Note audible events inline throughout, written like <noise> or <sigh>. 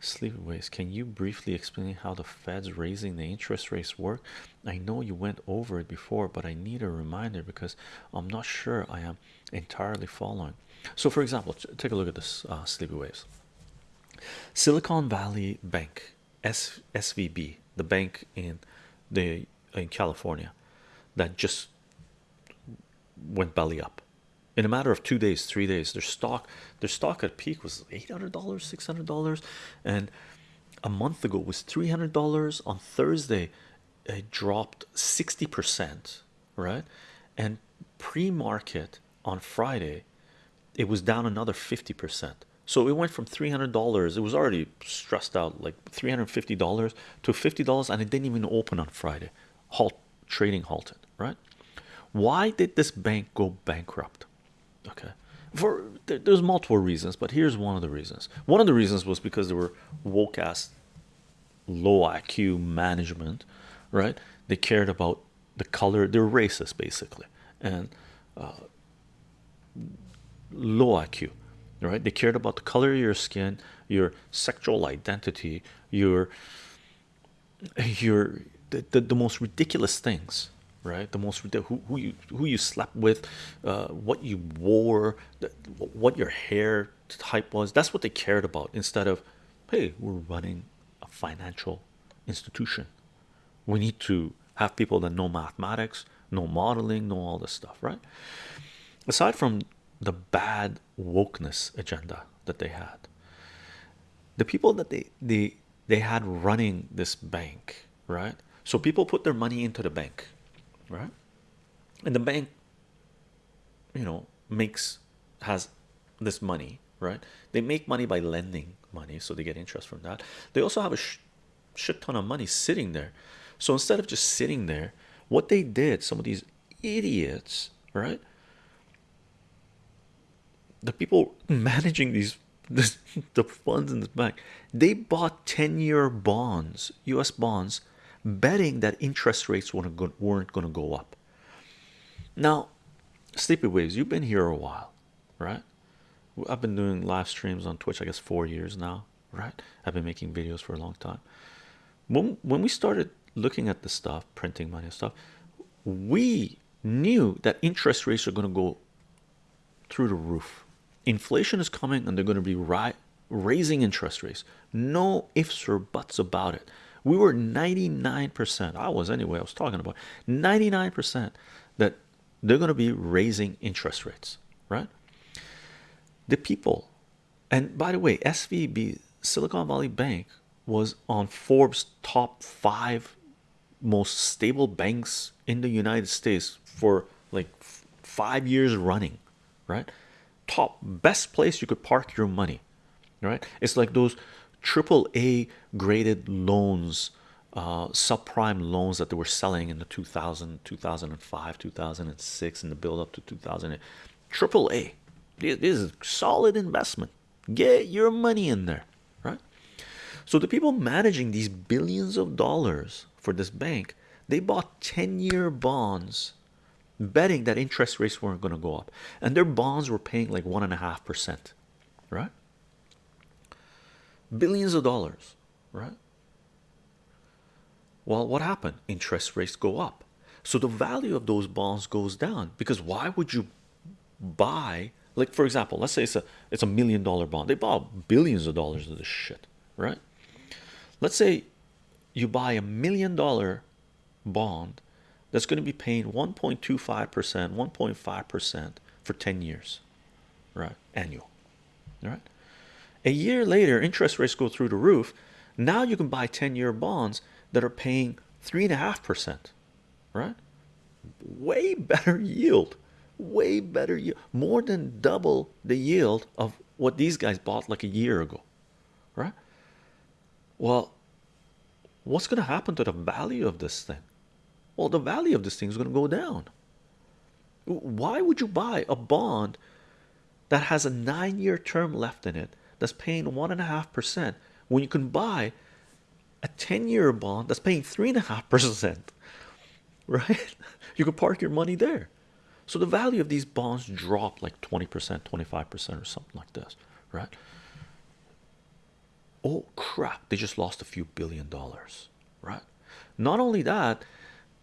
Sleepyways, can you briefly explain how the Fed's raising the interest rates work? I know you went over it before, but I need a reminder because I'm not sure I am entirely following. So, for example, take a look at this uh, Sleepyways. Silicon Valley Bank, S SVB, the bank in the in California, that just went belly up in a matter of two days, three days. Their stock, their stock at peak was eight hundred dollars, six hundred dollars, and a month ago was three hundred dollars. On Thursday, it dropped sixty percent, right? And pre-market on Friday, it was down another fifty percent. So it went from three hundred dollars. It was already stressed out, like three hundred fifty dollars to fifty dollars, and it didn't even open on Friday. Halt trading halted, right? Why did this bank go bankrupt? Okay, for there's multiple reasons, but here's one of the reasons. One of the reasons was because they were woke ass, low IQ management, right? They cared about the color. They're racist basically, and uh, low IQ, right? They cared about the color of your skin, your sexual identity, your your the, the, the most ridiculous things right? The most who, who you who you slept with uh, what you wore what your hair type was that's what they cared about instead of hey we're running a financial institution. We need to have people that know mathematics know modeling know all this stuff right? Aside from the bad wokeness agenda that they had the people that they they they had running this bank right? So people put their money into the bank right. And the bank you know makes has this money right? They make money by lending money so they get interest from that. They also have a sh shit ton of money sitting there. So instead of just sitting there what they did some of these idiots right? The people <laughs> managing these this, <laughs> the funds in this bank they bought 10-year bonds u.s bonds betting that interest rates weren't going, to go up. Now sleepy waves you've been here a while right? I've been doing live streams on twitch i guess four years now right? I've been making videos for a long time. When, when we started looking at the stuff printing money and stuff we knew that interest rates are going to go through the roof. Inflation is coming and they're going to be raising interest rates. No ifs or buts about it we were 99% i was anyway i was talking about 99% that they're going to be raising interest rates right? The people and by the way svb silicon valley bank was on forbes top five most stable banks in the united states for like five years running right? Top best place you could park your money right? It's like those triple a graded loans uh, subprime loans that they were selling in the 2000 2005 2006 and the build up to 2008 triple a. This is solid investment. Get your money in there right? So the people managing these billions of dollars for this bank they bought 10-year bonds betting that interest rates weren't going to go up. And their bonds were paying like one and a half percent right billions of dollars right? Well what happened? Interest rates go up. So the value of those bonds goes down because why would you buy like for example let's say it's a it's a million dollar bond. They bought billions of dollars of this shit right? Let's say you buy a million dollar bond that's going to be paying 1.25 percent 1.5 percent for 10 years right? Annual all right a year later interest rates go through the roof. Now you can buy 10-year bonds that are paying three and a half percent right? Way better yield way better yield more than double the yield of what these guys bought like a year ago right? Well what's going to happen to the value of this thing? Well the value of this thing is going to go down. Why would you buy a bond that has a nine-year term left in it that's paying one and a half percent. When you can buy a 10-year bond that's paying three and a half percent <laughs> right? You can park your money there. So the value of these bonds drop like 20 percent 25 percent or something like this right? Oh crap. They just lost a few billion dollars right? Not only that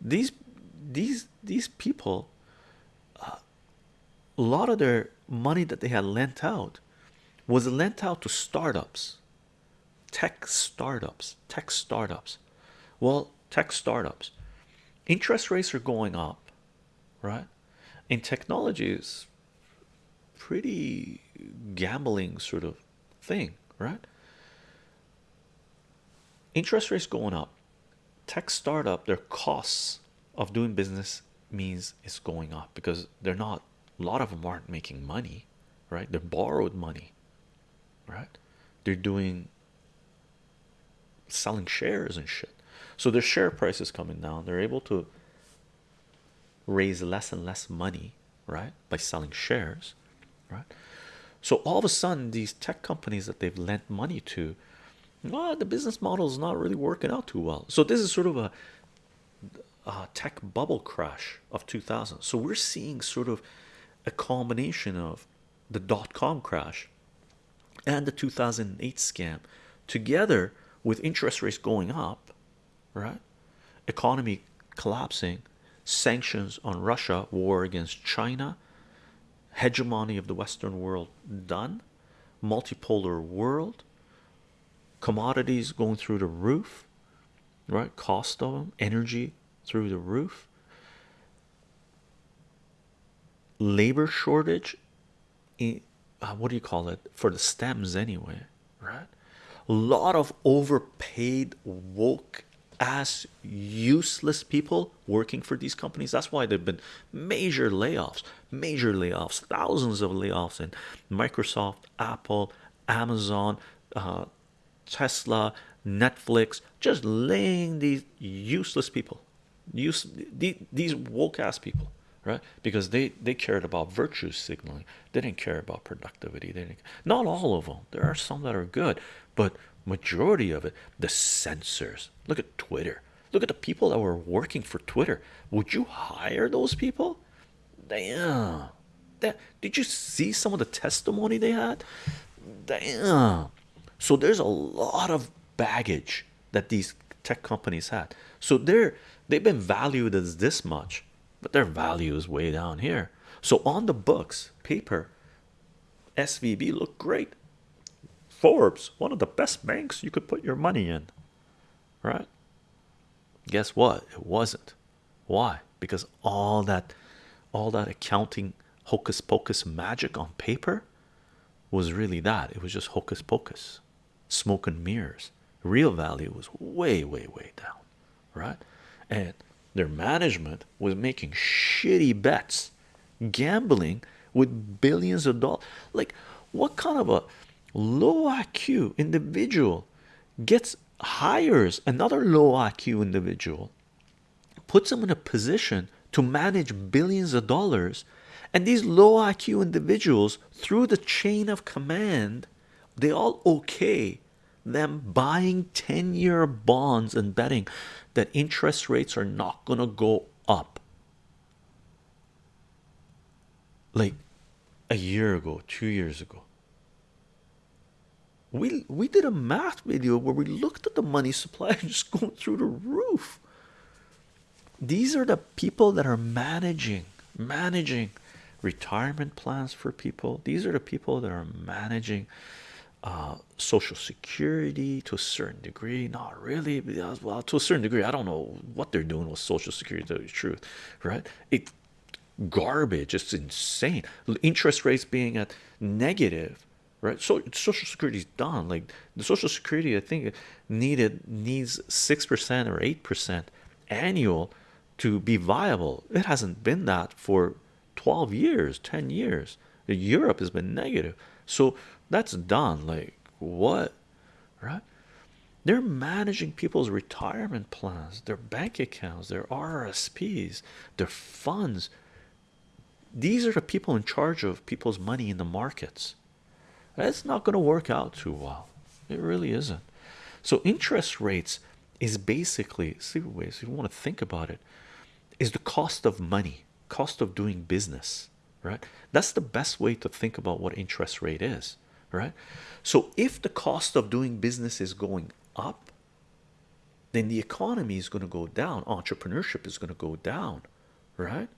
these these these people uh, a lot of their money that they had lent out was lent out to startups? Tech startups tech startups. Well tech startups. Interest rates are going up right? In technology is pretty gambling sort of thing right? Interest rates going up. Tech startup their costs of doing business means it's going up because they're not a lot of them aren't making money right? They're borrowed money right. They're doing selling shares and shit. So their share price is coming down. They're able to raise less and less money right by selling shares right? So all of a sudden these tech companies that they've lent money to well, the business model is not really working out too well. So this is sort of a, a tech bubble crash of 2000 so we're seeing sort of a combination of the dot-com crash and the 2008 scam together with interest rates going up right? Economy collapsing sanctions on Russia war against China hegemony of the Western world done multipolar world commodities going through the roof right? Cost of them energy through the roof. Labor shortage uh, what do you call it? For the stems anyway right? A lot of overpaid woke ass useless people working for these companies. That's why there've been major layoffs major layoffs thousands of layoffs in microsoft apple amazon uh, tesla netflix just laying these useless people use these woke ass people right? Because they they cared about virtue signaling. They didn't care about productivity. They didn't not all of them. There are some that are good but majority of it the censors. Look at twitter. Look at the people that were working for twitter. Would you hire those people? Damn. That did you see some of the testimony they had? Damn. So there's a lot of baggage that these tech companies had. So they're they've been valued as this much but their value is way down here. So on the books paper SVB looked great. Forbes one of the best banks you could put your money in right? Guess what? It wasn't. Why? Because all that all that accounting hocus pocus magic on paper was really that. It was just hocus pocus smoke and mirrors. Real value was way way way down right? And their management was making shitty bets gambling with billions of dollars. Like what kind of a low IQ individual gets hires another low IQ individual puts them in a position to manage billions of dollars and these low IQ individuals through the chain of command they all okay them buying 10-year bonds and betting that interest rates are not going to go up. Like a year ago two years ago. We we did a math video where we looked at the money supply <laughs> just going through the roof. These are the people that are managing managing retirement plans for people. These are the people that are managing uh, social security to a certain degree. Not really well to a certain degree I don't know what they're doing with social security to the truth right? It garbage it's insane. Interest rates being at negative right? So social security is done. Like the social security I think needed needs six percent or eight percent annual to be viable. It hasn't been that for 12 years 10 years. Europe has been negative so that's done like what right? They're managing people's retirement plans their bank accounts their RSPs their funds. These are the people in charge of people's money in the markets. That's not going to work out too well. It really isn't. So interest rates is basically see ways if you want to think about it is the cost of money cost of doing business right? That's the best way to think about what interest rate is right? So if the cost of doing business is going up then the economy is going to go down entrepreneurship is going to go down right?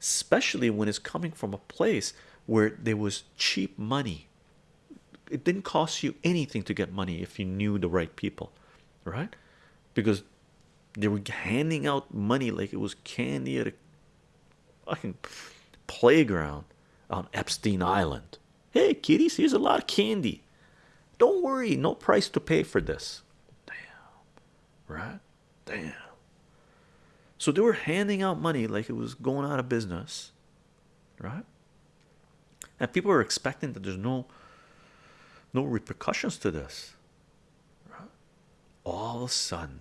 Especially when it's coming from a place where there was cheap money. It didn't cost you anything to get money if you knew the right people right? Because they were handing out money like it was candy at a fucking playground on Epstein Island. Hey kiddies here's a lot of candy. Don't worry no price to pay for this. Damn right? Damn. So they were handing out money like it was going out of business right? And people are expecting that there's no no repercussions to this right? all of a sudden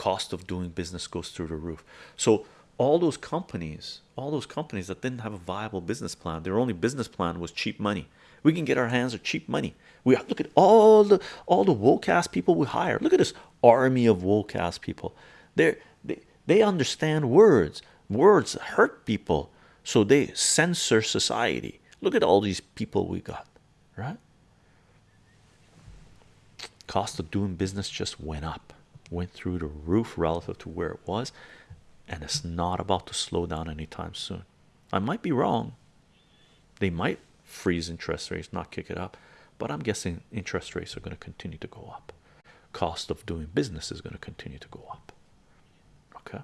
cost of doing business goes through the roof. So all those companies all those companies that didn't have a viable business plan their only business plan was cheap money. We can get our hands on cheap money. We look at all the all the woke ass people we hire. Look at this army of woke ass people. They're they, they understand words. Words hurt people so they censor society. Look at all these people we got right? Cost of doing business just went up went through the roof relative to where it was and it's not about to slow down anytime soon. I might be wrong. They might freeze interest rates not kick it up but i'm guessing interest rates are going to continue to go up. Cost of doing business is going to continue to go up. Okay